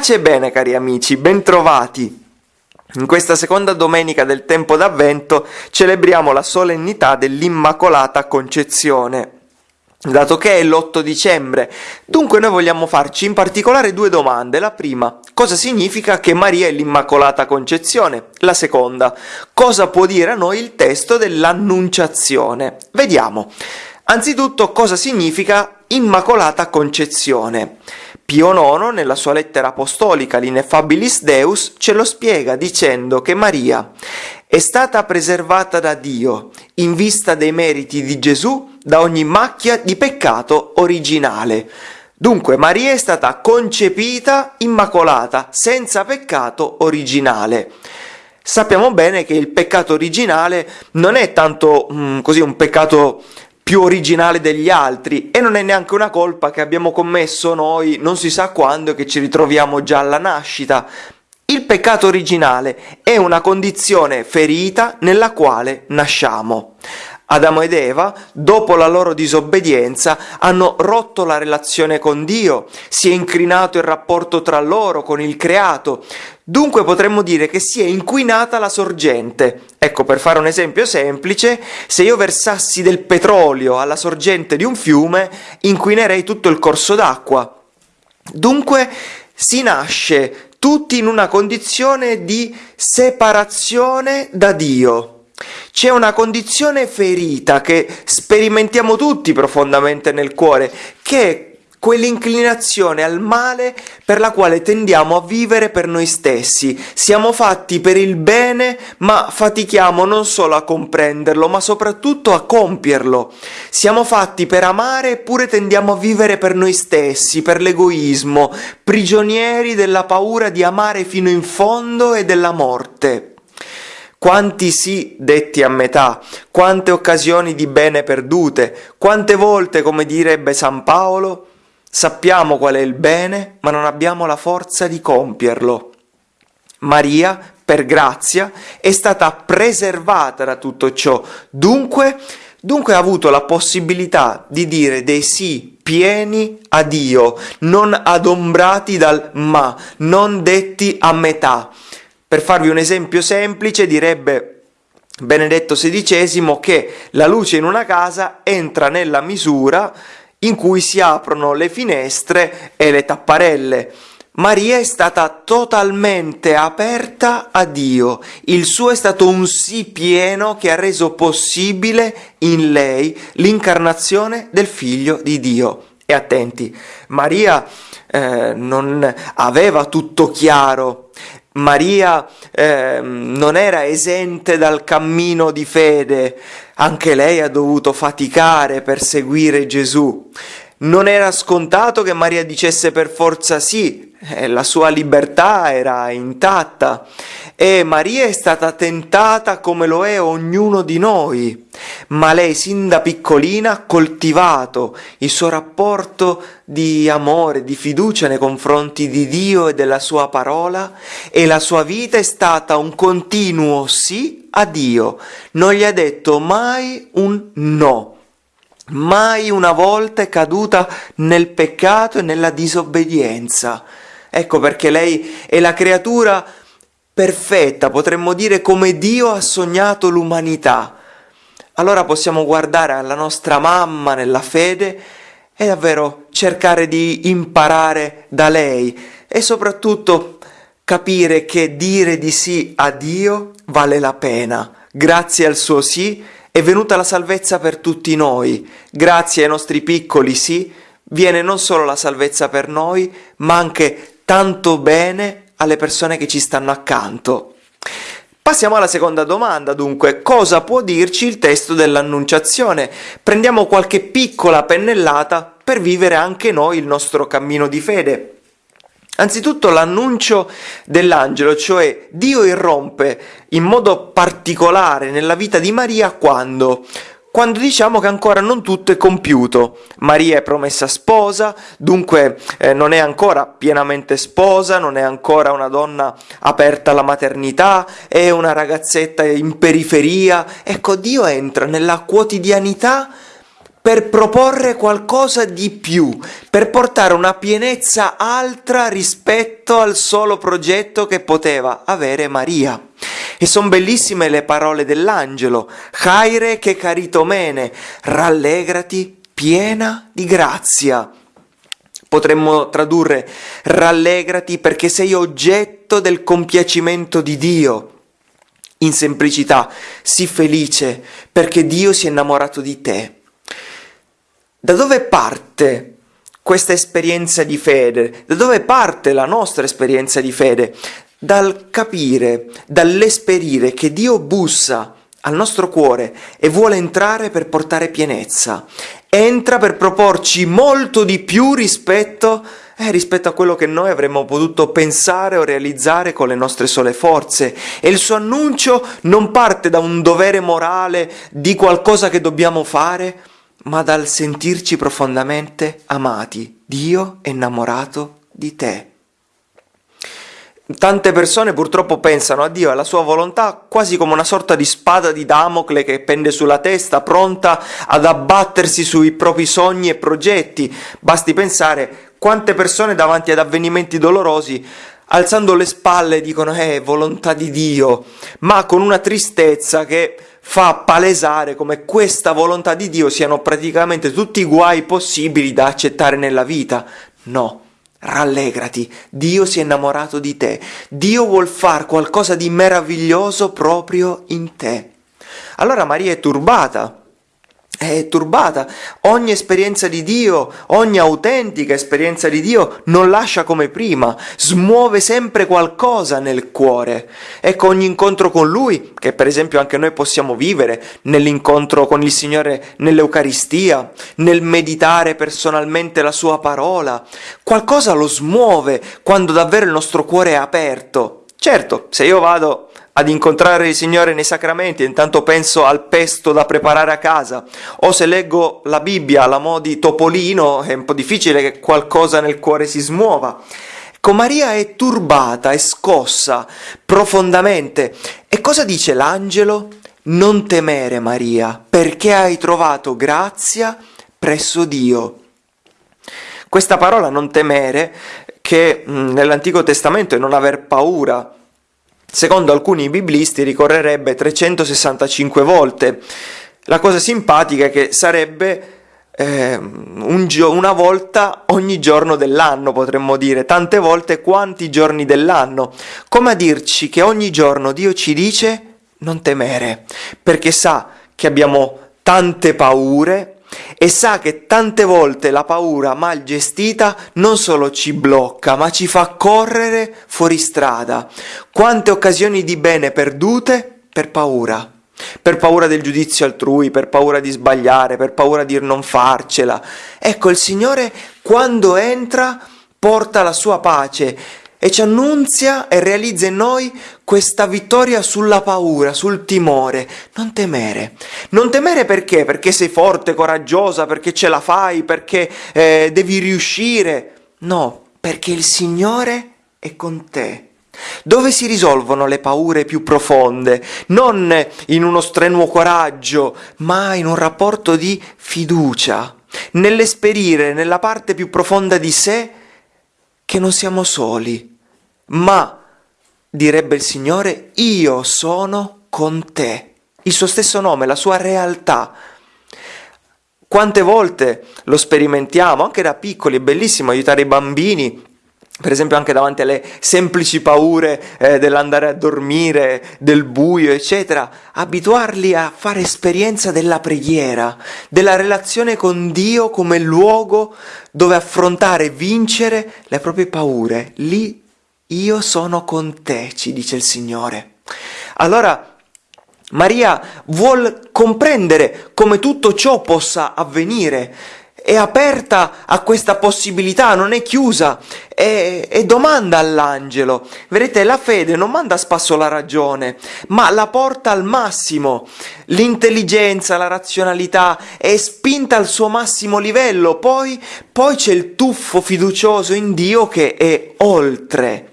Pace e bene cari amici, bentrovati! In questa seconda domenica del tempo d'avvento celebriamo la solennità dell'Immacolata Concezione. Dato che è l'8 dicembre, dunque noi vogliamo farci in particolare due domande. La prima, cosa significa che Maria è l'Immacolata Concezione? La seconda, cosa può dire a noi il testo dell'Annunciazione? Vediamo. Anzitutto cosa significa Immacolata Concezione? Pio IX, nella sua lettera apostolica L'Ineffabilis Deus, ce lo spiega dicendo che Maria è stata preservata da Dio in vista dei meriti di Gesù da ogni macchia di peccato originale. Dunque Maria è stata concepita immacolata, senza peccato originale. Sappiamo bene che il peccato originale non è tanto mm, così un peccato più originale degli altri e non è neanche una colpa che abbiamo commesso noi non si sa quando che ci ritroviamo già alla nascita. Il peccato originale è una condizione ferita nella quale nasciamo. Adamo ed Eva, dopo la loro disobbedienza, hanno rotto la relazione con Dio, si è incrinato il rapporto tra loro, con il creato. Dunque potremmo dire che si è inquinata la sorgente. Ecco, per fare un esempio semplice, se io versassi del petrolio alla sorgente di un fiume, inquinerei tutto il corso d'acqua. Dunque si nasce tutti in una condizione di separazione da Dio. C'è una condizione ferita che sperimentiamo tutti profondamente nel cuore, che è quell'inclinazione al male per la quale tendiamo a vivere per noi stessi. Siamo fatti per il bene, ma fatichiamo non solo a comprenderlo, ma soprattutto a compierlo. Siamo fatti per amare, eppure tendiamo a vivere per noi stessi, per l'egoismo, prigionieri della paura di amare fino in fondo e della morte. Quanti sì detti a metà, quante occasioni di bene perdute, quante volte, come direbbe San Paolo, sappiamo qual è il bene, ma non abbiamo la forza di compierlo. Maria, per grazia, è stata preservata da tutto ciò, dunque, dunque ha avuto la possibilità di dire dei sì pieni a Dio, non adombrati dal ma, non detti a metà. Per farvi un esempio semplice direbbe Benedetto XVI che la luce in una casa entra nella misura in cui si aprono le finestre e le tapparelle. Maria è stata totalmente aperta a Dio, il suo è stato un sì pieno che ha reso possibile in lei l'incarnazione del figlio di Dio. E attenti, Maria eh, non aveva tutto chiaro, Maria eh, non era esente dal cammino di fede, anche lei ha dovuto faticare per seguire Gesù. Non era scontato che Maria dicesse per forza sì, la sua libertà era intatta e Maria è stata tentata come lo è ognuno di noi, ma lei sin da piccolina ha coltivato il suo rapporto di amore, di fiducia nei confronti di Dio e della sua parola e la sua vita è stata un continuo sì a Dio, non gli ha detto mai un no. Mai una volta è caduta nel peccato e nella disobbedienza. Ecco perché lei è la creatura perfetta, potremmo dire come Dio ha sognato l'umanità. Allora possiamo guardare alla nostra mamma nella fede e davvero cercare di imparare da lei e soprattutto capire che dire di sì a Dio vale la pena. Grazie al suo sì è venuta la salvezza per tutti noi. Grazie ai nostri piccoli sì viene non solo la salvezza per noi, ma anche tanto bene alle persone che ci stanno accanto. Passiamo alla seconda domanda, dunque, cosa può dirci il testo dell'Annunciazione? Prendiamo qualche piccola pennellata per vivere anche noi il nostro cammino di fede. Anzitutto l'annuncio dell'angelo, cioè Dio irrompe in modo particolare nella vita di Maria quando? Quando diciamo che ancora non tutto è compiuto. Maria è promessa sposa, dunque eh, non è ancora pienamente sposa, non è ancora una donna aperta alla maternità, è una ragazzetta in periferia. Ecco, Dio entra nella quotidianità per proporre qualcosa di più, per portare una pienezza altra rispetto al solo progetto che poteva avere Maria. E sono bellissime le parole dell'angelo, Chaire che caritomene, rallegrati piena di grazia. Potremmo tradurre rallegrati perché sei oggetto del compiacimento di Dio. In semplicità, sii felice perché Dio si è innamorato di te. Da dove parte questa esperienza di fede? Da dove parte la nostra esperienza di fede? Dal capire, dall'esperire che Dio bussa al nostro cuore e vuole entrare per portare pienezza. Entra per proporci molto di più rispetto, eh, rispetto a quello che noi avremmo potuto pensare o realizzare con le nostre sole forze. E il suo annuncio non parte da un dovere morale di qualcosa che dobbiamo fare, ma dal sentirci profondamente amati. Dio è innamorato di te. Tante persone purtroppo pensano a Dio e alla sua volontà quasi come una sorta di spada di Damocle che pende sulla testa, pronta ad abbattersi sui propri sogni e progetti. Basti pensare quante persone davanti ad avvenimenti dolorosi alzando le spalle dicono eh, volontà di Dio, ma con una tristezza che fa palesare come questa volontà di Dio siano praticamente tutti i guai possibili da accettare nella vita. No, rallegrati, Dio si è innamorato di te, Dio vuol fare qualcosa di meraviglioso proprio in te. Allora Maria è turbata è turbata. Ogni esperienza di Dio, ogni autentica esperienza di Dio non lascia come prima, smuove sempre qualcosa nel cuore. Ecco ogni incontro con Lui, che per esempio anche noi possiamo vivere nell'incontro con il Signore nell'Eucaristia, nel meditare personalmente la Sua parola, qualcosa lo smuove quando davvero il nostro cuore è aperto. Certo, se io vado ad incontrare il Signore nei sacramenti, intanto penso al pesto da preparare a casa, o se leggo la Bibbia alla mo' di Topolino, è un po' difficile che qualcosa nel cuore si smuova. Ecco, Maria è turbata, è scossa profondamente. E cosa dice l'angelo? Non temere, Maria, perché hai trovato grazia presso Dio. Questa parola non temere, che nell'Antico Testamento è non aver paura, secondo alcuni biblisti ricorrerebbe 365 volte. La cosa simpatica è che sarebbe eh, un gio- una volta ogni giorno dell'anno, potremmo dire, tante volte quanti giorni dell'anno, come a dirci che ogni giorno Dio ci dice non temere, perché sa che abbiamo tante paure, e sa che tante volte la paura mal gestita non solo ci blocca, ma ci fa correre fuori strada. Quante occasioni di bene perdute per paura. Per paura del giudizio altrui, per paura di sbagliare, per paura di non farcela. Ecco, il Signore quando entra porta la sua pace e ci annunzia e realizza in noi questa vittoria sulla paura, sul timore. Non temere. Non temere perché? Perché sei forte, coraggiosa, perché ce la fai, perché eh, devi riuscire. No, perché il Signore è con te. Dove si risolvono le paure più profonde? Non in uno strenuo coraggio, ma in un rapporto di fiducia, nell'esperire nella parte più profonda di sé che non siamo soli, ma, direbbe il Signore, io sono con te. Il suo stesso nome, la sua realtà. Quante volte lo sperimentiamo, anche da piccoli, è bellissimo aiutare i bambini per esempio anche davanti alle semplici paure eh, dell'andare a dormire, del buio, eccetera, abituarli a fare esperienza della preghiera, della relazione con Dio come luogo dove affrontare vincere le proprie paure. Lì io sono con te, ci dice il Signore. Allora Maria vuol comprendere come tutto ciò possa avvenire è aperta a questa possibilità, non è chiusa e, e, domanda all'angelo. Vedete, la fede non manda a spasso la ragione, ma la porta al massimo. L'intelligenza, la razionalità è spinta al suo massimo livello, poi, poi c'è il tuffo fiducioso in Dio che è oltre.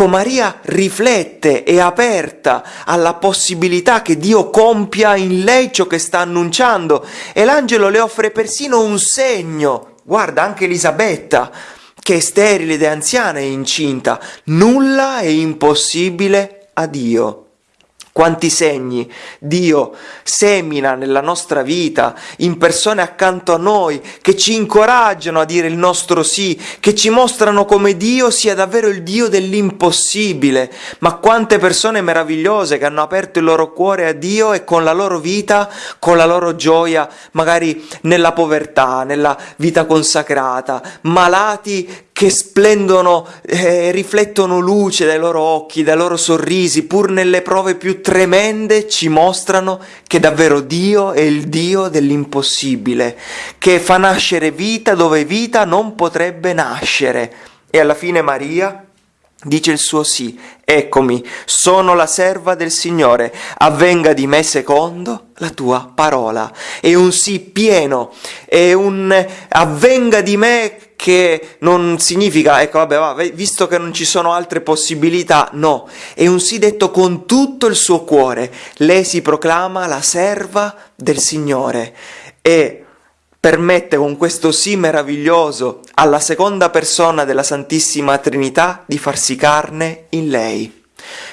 Ecco, Maria riflette, è aperta alla possibilità che Dio compia in lei ciò che sta annunciando e l'angelo le offre persino un segno. Guarda, anche Elisabetta, che è sterile ed è anziana e incinta, nulla è impossibile a Dio. Quanti segni Dio semina nella nostra vita, in persone accanto a noi, che ci incoraggiano a dire il nostro sì, che ci mostrano come Dio sia davvero il Dio dell'impossibile. Ma quante persone meravigliose che hanno aperto il loro cuore a Dio e con la loro vita, con la loro gioia, magari nella povertà, nella vita consacrata, malati che splendono eh, riflettono luce dai loro occhi, dai loro sorrisi, pur nelle prove più tremende ci mostrano che davvero Dio è il Dio dell'impossibile, che fa nascere vita dove vita non potrebbe nascere. E alla fine Maria dice il suo sì, eccomi, sono la serva del Signore, avvenga di me secondo la tua parola. È un sì pieno, è un avvenga di me che non significa, ecco, vabbè, va, visto che non ci sono altre possibilità, no, è un sì detto con tutto il suo cuore. Lei si proclama la serva del Signore e permette con questo sì meraviglioso alla seconda persona della Santissima Trinità di farsi carne in lei.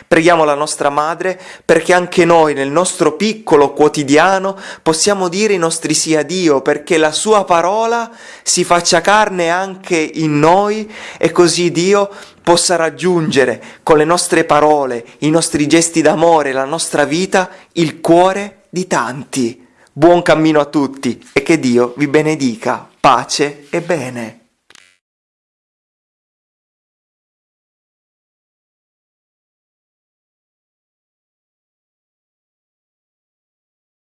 Preghiamo la nostra Madre perché anche noi nel nostro piccolo quotidiano possiamo dire i nostri sì a Dio, perché la sua parola si faccia carne anche in noi e così Dio possa raggiungere con le nostre parole, i nostri gesti d'amore, la nostra vita, il cuore di tanti. Buon cammino a tutti e che Dio vi benedica, pace e bene.